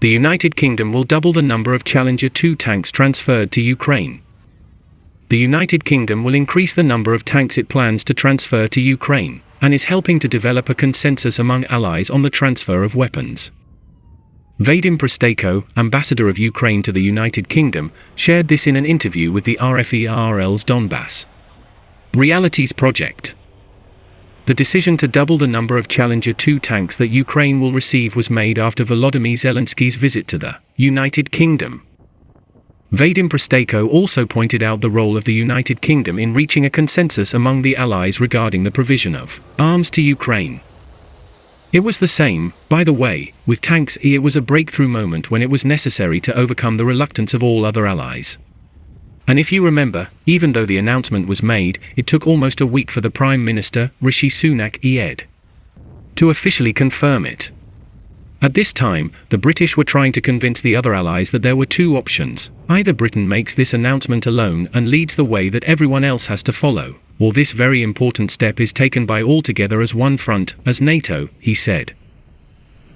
The United Kingdom will double the number of Challenger 2 tanks transferred to Ukraine. The United Kingdom will increase the number of tanks it plans to transfer to Ukraine, and is helping to develop a consensus among allies on the transfer of weapons. Vadim Prystaiko, ambassador of Ukraine to the United Kingdom, shared this in an interview with the RFE/RL's Donbass Realities Project. The decision to double the number of Challenger 2 tanks that Ukraine will receive was made after Volodymyr Zelensky's visit to the United Kingdom. Vadim Prystaiko also pointed out the role of the United Kingdom in reaching a consensus among the allies regarding the provision of arms to Ukraine. It was the same, by the way, with tanks E. It was a breakthrough moment when it was necessary to overcome the reluctance of all other allies. And if you remember, even though the announcement was made, it took almost a week for the Prime Minister, Rishi Sunak ED, to officially confirm it. At this time, the British were trying to convince the other allies that there were two options. Either Britain makes this announcement alone and leads the way that everyone else has to follow, or this very important step is taken by all together as one front, as NATO, he said.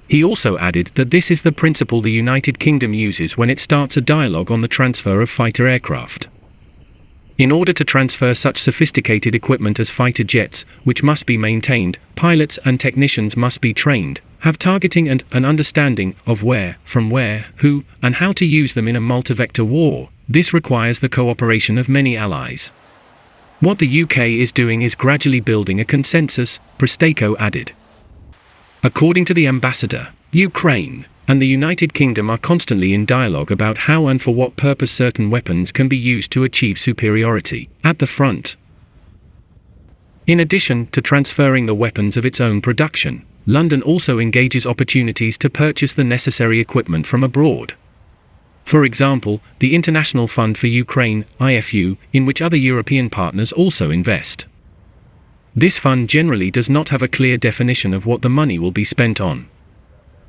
He also added that this is the principle the United Kingdom uses when it starts a dialogue on the transfer of fighter aircraft. In order to transfer such sophisticated equipment as fighter jets, which must be maintained, pilots and technicians must be trained, have targeting and an understanding of where, from where, who, and how to use them in a multi-vector war. This requires the cooperation of many allies. What the UK is doing is gradually building a consensus, Prystaiko added. According to the ambassador, Ukraine and the United Kingdom are constantly in dialogue about how and for what purpose certain weapons can be used to achieve superiority at the front. In addition to transferring the weapons of its own production, London also engages opportunities to purchase the necessary equipment from abroad. For example, the International Fund for Ukraine, IFU, in which other European partners also invest. This fund generally does not have a clear definition of what the money will be spent on.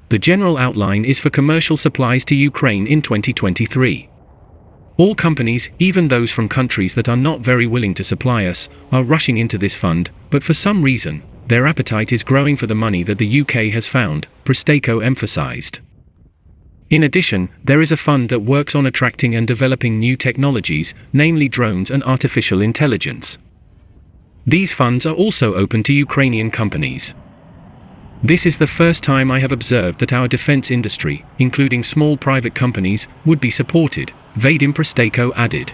The general outline is for commercial supplies to Ukraine in 2023. All companies, even those from countries that are not very willing to supply us, are rushing into this fund, but for some reason, their appetite is growing for the money that the UK has found, Prystaiko emphasized. In addition, there is a fund that works on attracting and developing new technologies, namely drones and artificial intelligence. These funds are also open to Ukrainian companies. This is the first time I have observed that our defense industry, including small private companies, would be supported, Vadim Prystaiko added.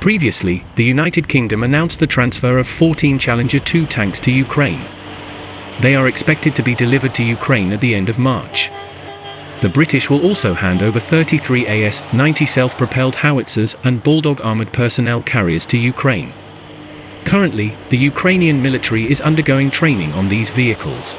Previously, the United Kingdom announced the transfer of 14 Challenger 2 tanks to Ukraine. They are expected to be delivered to Ukraine at the end of March the British will also hand over 33 AS-90 self-propelled howitzers and Bulldog armored personnel carriers to Ukraine. Currently, the Ukrainian military is undergoing training on these vehicles.